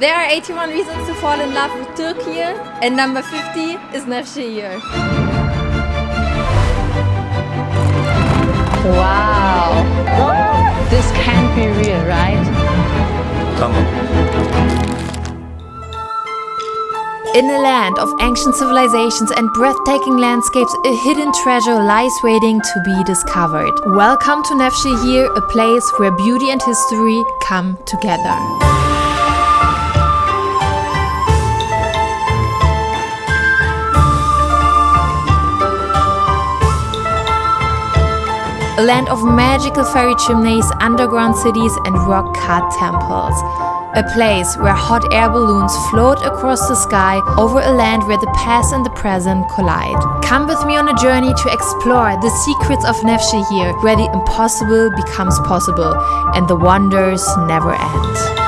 There are 81 reasons to fall in love with Turkey, and number 50 is Nevşehir. Wow. This can't be real, right? Tamam. In a land of ancient civilizations and breathtaking landscapes, a hidden treasure lies waiting to be discovered. Welcome to Nevşehir, a place where beauty and history come together. A land of magical fairy chimneys, underground cities, and rock cut temples. A place where hot air balloons float across the sky over a land where the past and the present collide. Come with me on a journey to explore the secrets of Nevşehir, where the impossible becomes possible and the wonders never end.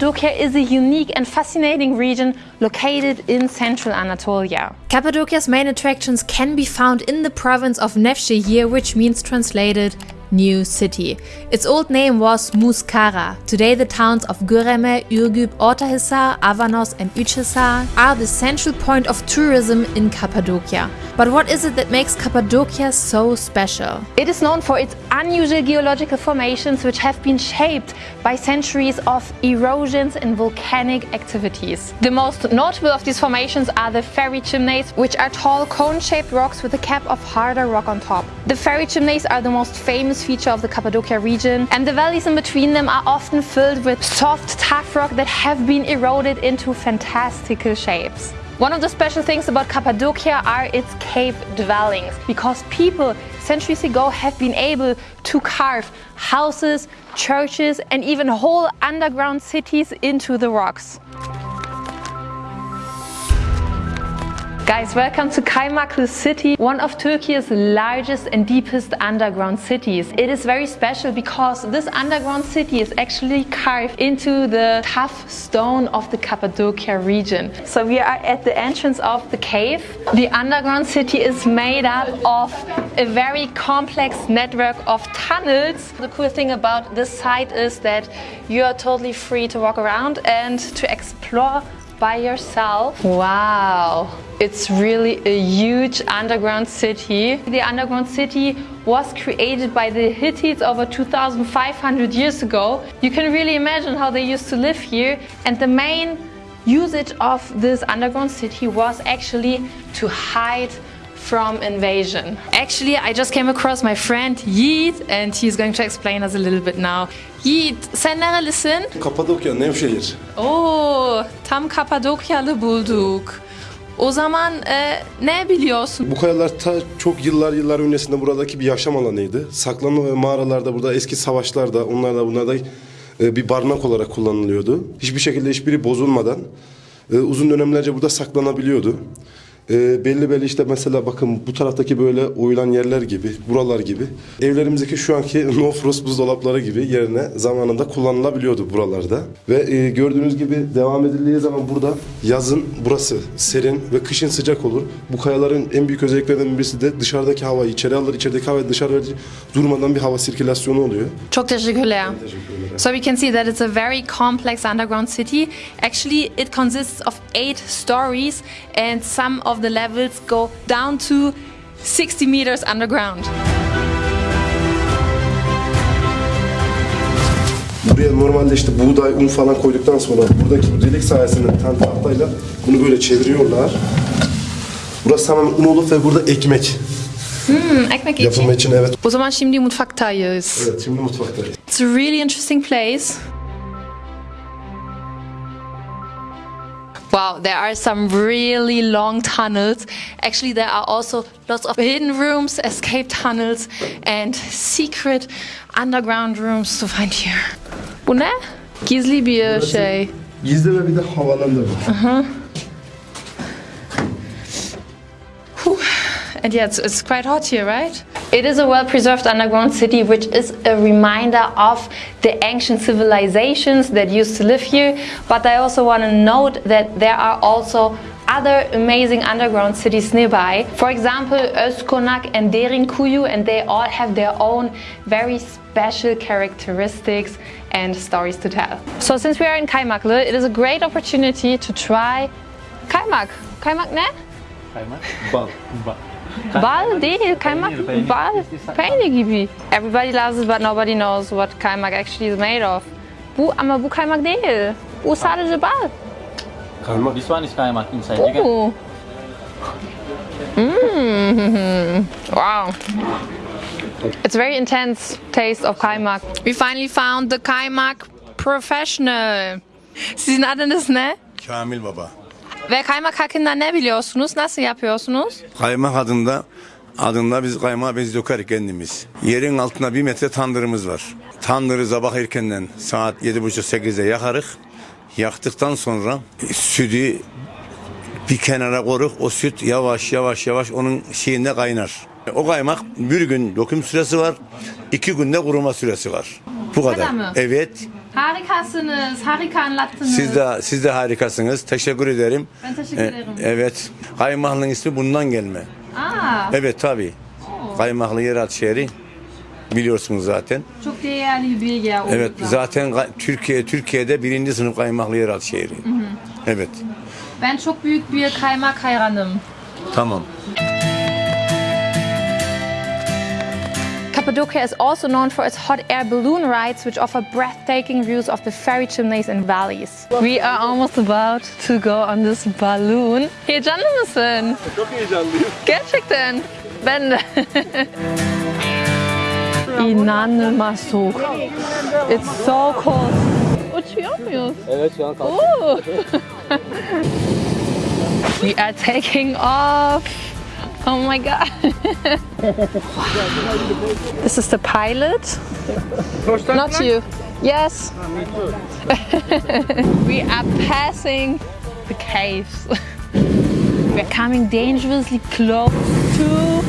Cappadocia is a unique and fascinating region located in central Anatolia. Cappadocia's main attractions can be found in the province of Nevşehir, which means translated new city. Its old name was Muskara. Today the towns of Göreme, Ürgüp, Ortahisar, Avanos and Üçhisar are the central point of tourism in Cappadocia. But what is it that makes Cappadocia so special? It is known for its unusual geological formations which have been shaped by centuries of erosions and volcanic activities. The most notable of these formations are the fairy chimneys, which are tall cone-shaped rocks with a cap of harder rock on top. The fairy chimneys are the most famous feature of the Cappadocia region and the valleys in between them are often filled with soft, tough rock that have been eroded into fantastical shapes. One of the special things about Cappadocia are its cave dwellings, because people centuries ago have been able to carve houses, churches and even whole underground cities into the rocks. Guys, welcome to Kaymaklı City, one of Turkey's largest and deepest underground cities. It is very special because this underground city is actually carved into the tough stone of the Cappadocia region. So we are at the entrance of the cave. The underground city is made up of a very complex network of tunnels. The cool thing about this site is that you are totally free to walk around and to explore by yourself. Wow, it's really a huge underground city. The underground city was created by the Hittites over 2500 years ago. You can really imagine how they used to live here and the main usage of this underground city was actually to hide from invasion. Actually, I just came across my friend Yeet and he's going to explain us a little bit now. Yeet, sen nerelisin? Kapadokya, Nevşehir. Oo, tam Kapadokyalı bulduk. O zaman e, ne biliyorsun? Bu kayalar ta çok yıllar yıllar öncesinde buradaki bir yaşam alanıydı. Saklanma ve mağaralarda burada eski savaşlarda onlar da bunlar da e, bir barınak olarak kullanılıyordu. Hiçbir şekilde hiçbiri bozulmadan e, uzun dönemlerce burada saklanabiliyordu. E, belli belli işte mesela bakın bu taraftaki böyle oyulan yerler gibi, buralar gibi. Evlerimizdeki şu anki no frost buzdolapları gibi yerine zamanında kullanılabiliyordu buralarda. Ve e, gördüğünüz gibi devam edildiği zaman burada yazın burası serin ve kışın sıcak olur. Bu kayaların en büyük özelliklerinden birisi de dışarıdaki havayı içeri alır, içerideki havayı dışarı verir. Durmadan bir hava sirkülasyonu oluyor. Çok teşekkürler. So we can see that it's a very complex underground city. Actually, it consists of eight stories and some of the levels go down to 60 meters underground. Buraya normalde işte buğday, un falan koyduktan sonra buradaki bu delik sayesinde tane tahtayla bunu böyle çeviriyorlar. Burası tamamen un olup ve burada ekmek Hmm, ekmek yapımı için. için evet. O zaman şimdi mutfaktayız. Evet şimdi mutfaktayız. It's a really interesting place. Wow, there are some really long tunnels. Actually, there are also lots of hidden rooms, escape tunnels, and secret underground rooms to find here. Bu ne? Gizli bir şey. Gizli ve bir de havalandırma. And yeah, it's, it's quite hot here, right? It is a well-preserved underground city, which is a reminder of the ancient civilizations that used to live here. But I also want to note that there are also other amazing underground cities nearby. For example, Özkonak and Derinkuyu and they all have their own very special characteristics and stories to tell. So since we are in Kaymaklı, it is a great opportunity to try kaymak. Kaymak ne? Bal. Bal. Bal değil, kaymak Peynir, peynir. bal, İstiyorsan- peynir gibi. Everybody loves it but nobody knows what kaymak actually is made of. Bu ama bu kaymak değil. Bu sadece bal. Kaymak. This one is kaymak inside. You can Mm. Wow. It's very intense taste of kaymak. We finally found the kaymak professional. Sizin adınız ne? Kamil Baba. Ve kaymak hakkında ne biliyorsunuz? Nasıl yapıyorsunuz? Kaymak adında adında biz kaymağı biz döker kendimiz. Yerin altında bir metre tandırımız var. Tandırı sabah erkenden saat 7.30-8'de yakarık. Yaktıktan sonra sütü bir kenara koruk. O süt yavaş yavaş yavaş onun şeyinde kaynar. O kaymak bir gün döküm süresi var. iki günde kuruma süresi var. Bu kadar. kadar mı? Evet. Harikasınız, harika anlattınız. Siz de siz de harikasınız. Teşekkür ederim. Ben teşekkür E, ederim. evet. Kaymaklının ismi bundan gelme. Aa, Evet tabi. Kaymaklı yeraltı şehri biliyorsunuz zaten. çok değerli bir bilgi. oldu Evet da. zaten Türkiye Türkiye'de birinci sınıf kaymaklı yeraltı şehri. Evet. Ben çok büyük bir kaymak hayranım. Tamam. Cappadocia is also known for its hot air balloon rides, which offer breathtaking views of the fairy chimneys and valleys. We are almost about to go on this balloon. Heyecanlı mısın? Çok heyecanlıyım. Gerçekten. Ben de. İnanılmaz soğuk. It's so cold. Uçuyor muyuz? Evet şu an Ooh. We are taking off. Oh my god. this is the pilot. Not you. Yes. we are passing the caves. We're coming dangerously close to.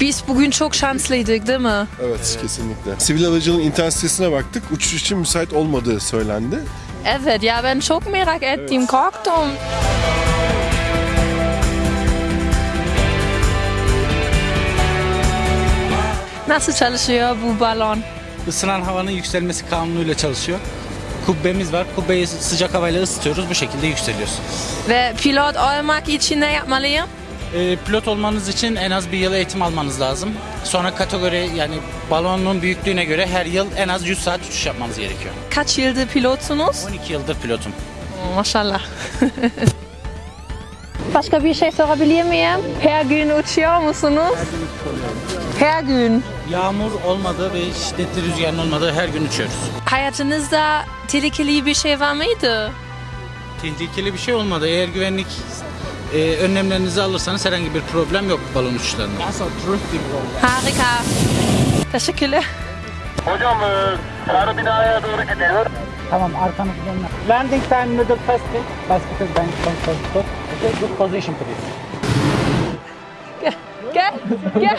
Biz bugün çok şanslıydık değil mi? Evet kesinlikle. Sivil havacılığın internet sitesine baktık. Uçuş için müsait olmadığı söylendi. Evet ya ben çok merak ettim, korktum. Nasıl çalışıyor bu balon? Isınan havanın yükselmesi kanunuyla çalışıyor. Kubbemiz var. Kubbeyi sıcak havayla ısıtıyoruz. Bu şekilde yükseliyoruz. Ve pilot olmak için ne yapmalıyım? Ee, pilot olmanız için en az bir yıl eğitim almanız lazım. Sonra kategori yani balonun büyüklüğüne göre her yıl en az 100 saat uçuş yapmanız gerekiyor. Kaç yıldır pilotsunuz? 12 yıldır pilotum. Maşallah. Başka bir şey sorabilir miyim? Her gün uçuyor musunuz? Her gün. Yağmur olmadığı ve şiddetli rüzgarın olmadığı her gün uçuyoruz. Hayatınızda tehlikeli bir şey var mıydı? Tehlikeli bir şey olmadı. Eğer güvenlik e, önlemlerinizi alırsanız herhangi bir problem yok balon uçuşlarında. Harika. Teşekkürler. Hocam e, sarı binaya doğru gidiyor. Tamam arkanızı dönme. Landing time middle fasting. Hospital bank control. Good position please. Gel, gel.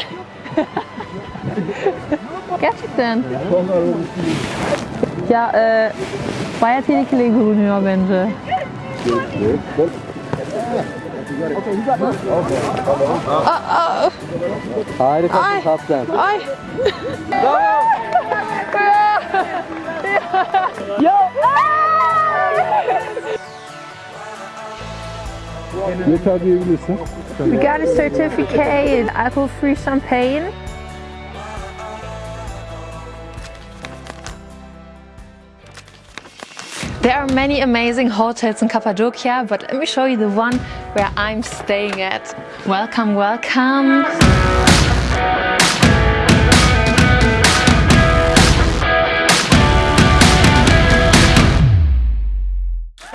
Gerçekten. Ya e, bayağı tehlikeli görünüyor bence. Harikasın kaptan. Ay. Yeter diyebilirsin. We got a certificate in alcohol-free champagne. There are many amazing hotels in Cappadocia, but let me show you the one where I'm staying at. Welcome, welcome.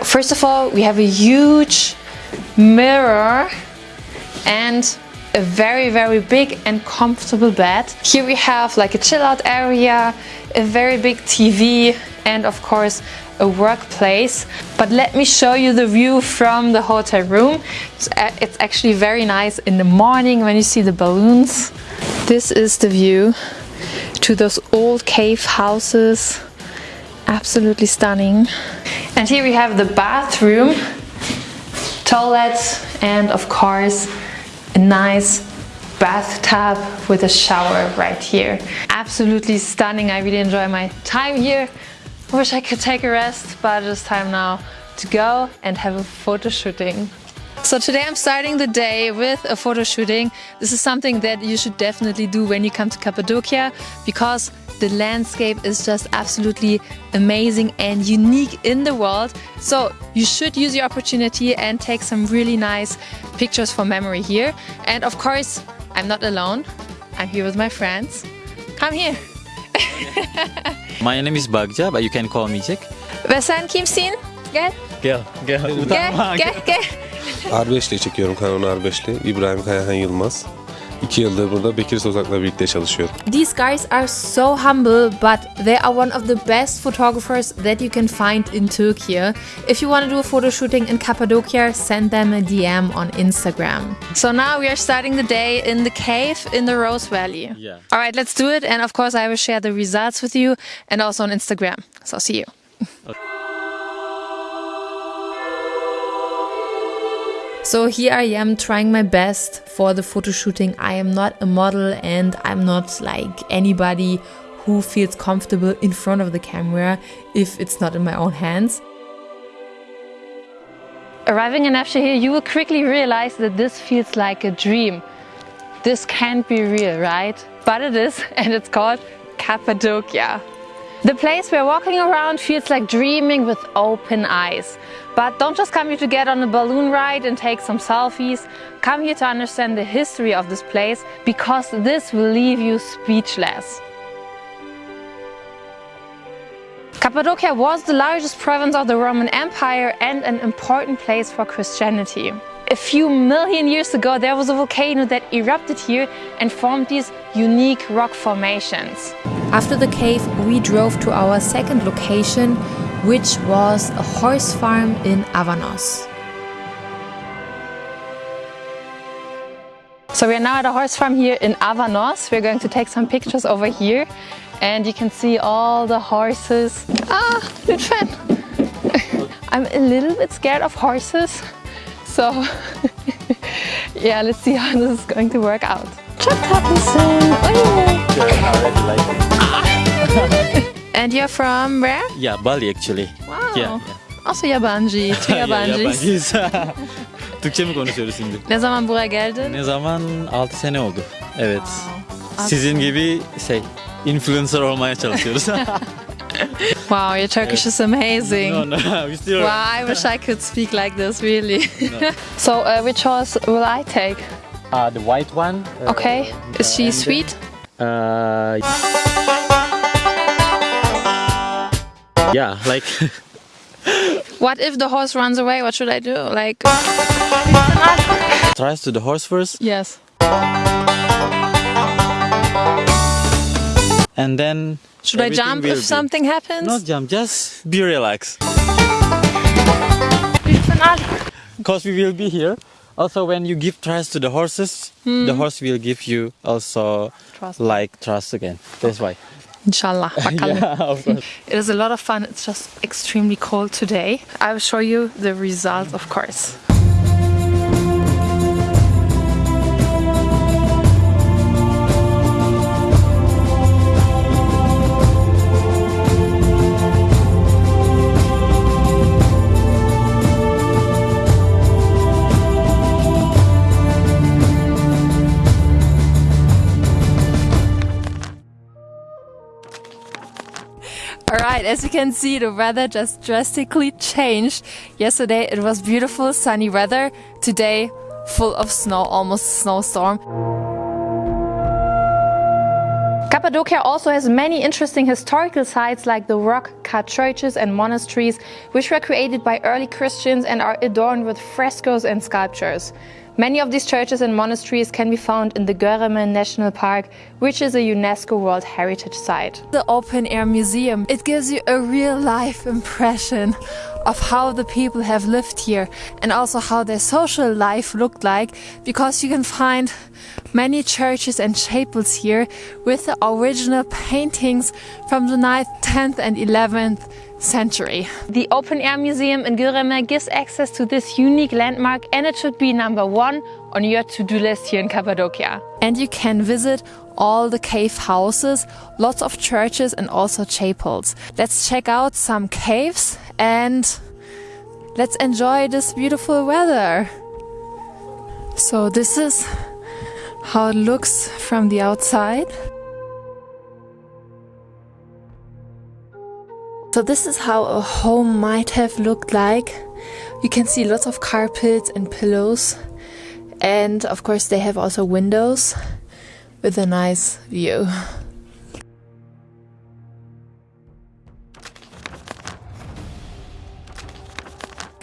First of all, we have a huge mirror and a very very big and comfortable bed. Here we have like a chill out area, a very big TV and of course a workplace. But let me show you the view from the hotel room. It's uh, It's actually very nice in the morning when you see the balloons. This is the view to those old cave houses. Absolutely stunning. And here we have the bathroom toilets, and of course, a nice bathtub with a shower right here. Absolutely stunning. I really enjoy my time here. I Wish I could take a rest, but it's time now to go and have a photo shooting. So today I'm starting the day with a photo shooting. This is something that you should definitely do when you come to Cappadocia because the landscape is just absolutely amazing and unique in the world. So you should use your opportunity and take some really nice pictures for memory here. And of course, I'm not alone. I'm here with my friends. Come here. My name is Bagja, but you can call me Jack. Ve sen kimsin? Gel. Gel, gel. Gel, gel, gel. R5 ile çekiyorum Canon R5 ile. İbrahim Kayahan Yılmaz. İki yıldır burada Bekir Sozak'la birlikte çalışıyorum. These guys are so humble, but they are one of the best photographers that you can find in Turkey. If you want to do a photo shooting in Cappadocia, send them a DM on Instagram. So now we are starting the day in the cave in the Rose Valley. Yeah. All right, let's do it. And of course, I will share the results with you and also on Instagram. So see you. So here I am trying my best for the photo shooting. I am not a model and I'm not like anybody who feels comfortable in front of the camera if it's not in my own hands. Arriving in Nevşehir, you will quickly realize that this feels like a dream. This can't be real, right? But it is, and it's called Cappadocia. The place we're walking around feels like dreaming with open eyes. But don't just come here to get on a balloon ride and take some selfies. Come here to understand the history of this place because this will leave you speechless. Cappadocia was the largest province of the Roman Empire and an important place for Christianity. A few million years ago, there was a volcano that erupted here and formed these unique rock formations. After the cave, we drove to our second location, which was a horse farm in Avanos. So we are now at a horse farm here in Avanos. We're going to take some pictures over here and you can see all the horses. Ah, fan. I'm a little bit scared of horses. So yeah, let's see how this is going to work out. And you're from where? Yeah, Bali actually. Wow. Yeah. Also yabancı, two Ya, yabancıyız. Türkçe mi konuşuyoruz şimdi? Ne zaman buraya geldin? Ne zaman? 6 sene oldu. Evet. Sizin gibi şey, influencer olmaya çalışıyoruz. Wow, your Turkish is amazing. no, no, we still Wow, I wish I could speak like this, really. No. so, uh, which horse will I take? Uh, the white one. uh, Okay, is she sweet? Uh, yeah, like What if the horse runs away? What should I do? Like, tries to the horse first, yes. And then Should I jump if be- something happens? Not jump, just be relaxed. Because we will be here. Also, when you give trust to the horses, hmm. the horse will give you also Trust. like trust again. That's why. Inshallah. yeah. It is a lot of fun. It's just extremely cold today. I will show you the results, of course. Alright, as you can see, the weather just drastically changed. Yesterday it was beautiful sunny weather. Today, full of snow, almost snowstorm. Cappadocia also has many interesting historical sites like the rock cut churches and monasteries, which were created by early Christians and are adorned with frescoes and sculptures. Many of these churches and monasteries can be found in the Göreme National Park, which is a UNESCO World Heritage Site. The open air museum, it gives you a real life impression of how the people have lived here and also how their social life looked like because you can find many churches and chapels here with the original paintings from the 9th, 10th and 11th century. The open air museum in Göreme gives access to this unique landmark and it should be number one on your to-do list here in Cappadocia. And you can visit all the cave houses, lots of churches and also chapels. Let's check out some caves and let's enjoy this beautiful weather. So this is how it looks from the outside. So this is how a home might have looked like. You can see lots of carpets and pillows. And of course they have also windows with a nice view.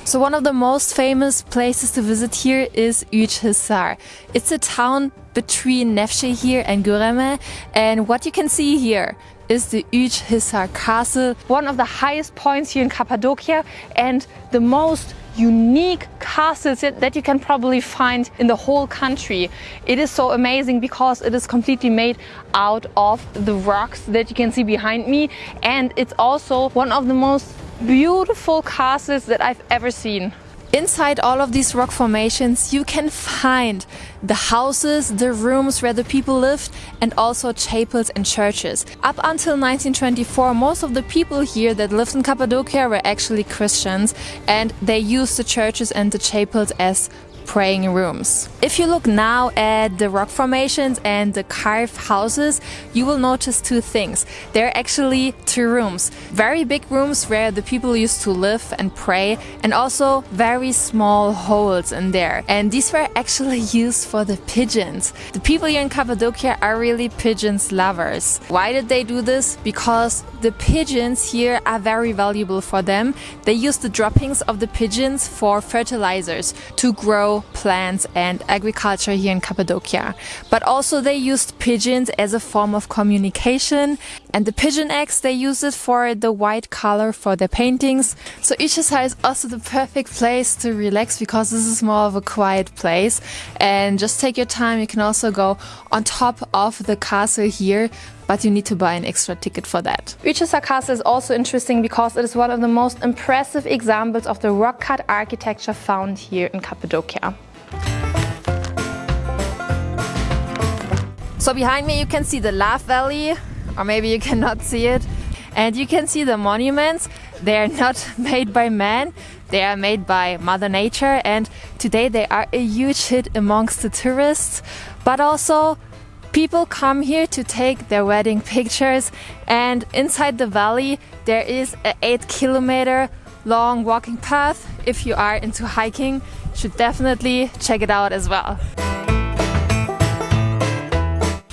So one of the most famous places to visit here is Üç It's a town between Nevşehir and Göreme and what you can see here is the Üç castle, one of the highest points here in Cappadocia and the most unique castles that you can probably find in the whole country. It is so amazing because it is completely made out of the rocks that you can see behind me and it's also one of the most beautiful castles that I've ever seen. Inside all of these rock formations, you can find the houses, the rooms where the people lived, and also chapels and churches. Up until 1924, most of the people here that lived in Cappadocia were actually Christians, and they used the churches and the chapels as praying rooms. If you look now at the rock formations and the carved houses, you will notice two things. There are actually two rooms. Very big rooms where the people used to live and pray and also very small holes in there. And these were actually used for the pigeons. The people here in Cappadocia are really pigeons lovers. Why did they do this? Because the pigeons here are very valuable for them. They use the droppings of the pigeons for fertilizers to grow plants and agriculture here in Cappadocia. But also they used pigeons as a form of communication and the pigeon eggs they use it for the white color for their paintings. So Üç is also the perfect place to relax because this is more of a quiet place and just take your time. You can also go on top of the castle here but you need to buy an extra ticket for that. Üç Castle is also interesting because it is one of the most impressive examples of the rock cut architecture found here in Cappadocia. So behind me you can see the Love Valley, or maybe you cannot see it. And you can see the monuments. They are not made by man, they are made by Mother Nature and today they are a huge hit amongst the tourists. But also People come here to take their wedding pictures and inside the valley there is an 8 kilometer long walking path. If you are into hiking, should definitely check it out as well.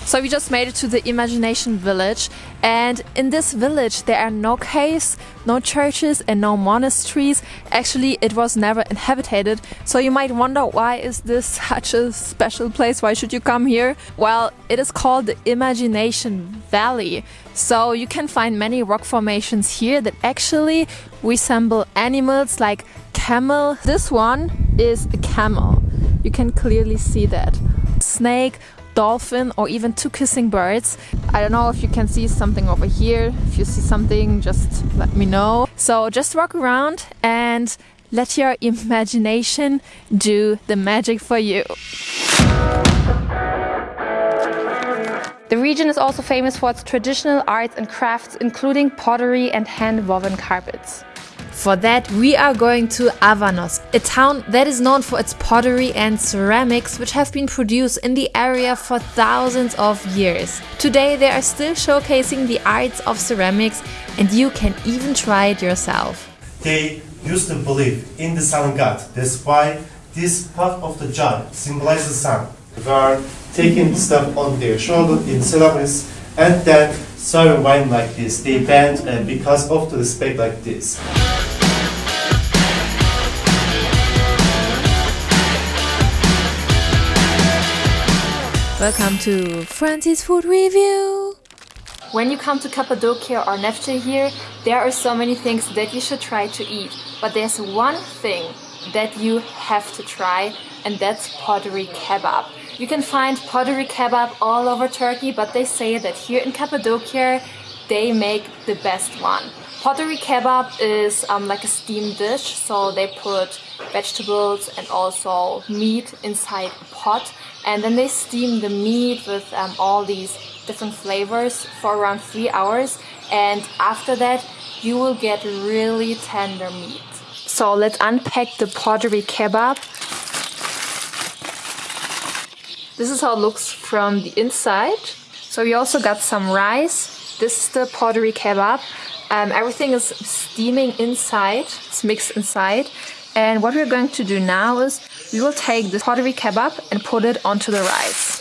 So we just made it to the Imagination Village and in this village there are no caves, no churches and no monasteries. Actually it was never inhabited so you might wonder why is this such a special place, why should you come here? Well it is called the Imagination Valley so you can find many rock formations here that actually resemble animals like camel. This one is a camel, you can clearly see that. Snake, dolphin or even two kissing birds. I don't know if you can see something over here. If you see something, just let me know. So just walk around and let your imagination do the magic for you. The region is also famous for its traditional arts and crafts, including pottery and hand-woven carpets. For that, we are going to Avanos, a town that is known for its pottery and ceramics, which have been produced in the area for thousands of years. Today, they are still showcasing the arts of ceramics, and you can even try it yourself. They used to believe in the sun god. That's why this part of the jar symbolizes the sun. They are taking stuff on their shoulder in ceramics and then serving wine like this. They bend and because of the respect like this. Welcome to Francis Food Review! When you come to Cappadocia or Nevşehir, there are so many things that you should try to eat. But there's one thing that you have to try and that's pottery kebab. You can find pottery kebab all over Turkey, but they say that here in Cappadocia they make the best one. Pottery kebab is um, like a steamed dish, so they put vegetables and also meat inside a pot, and then they steam the meat with um, all these different flavors for around three hours, and after that, you will get really tender meat. So let's unpack the pottery kebab. This is how it looks from the inside. So we also got some rice. This is the pottery kebab. Um, everything is steaming inside, it's mixed inside. And what we're going to do now is we will take the pottery kebab and put it onto the rice.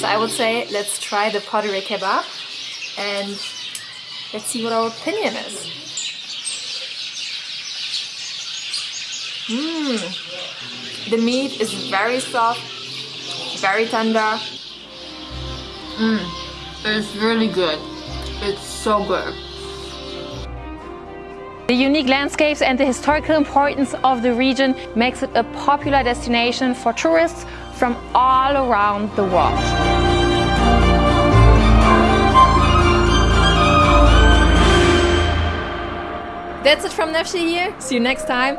So I would say let's try the pottery kebab and let's see what our opinion is. Mmm, the meat is very soft, very tender. Mmm, it's really good. It's so good. The unique landscapes and the historical importance of the region makes it a popular destination for tourists from all around the world. That's it from Nevşehir. See you next time.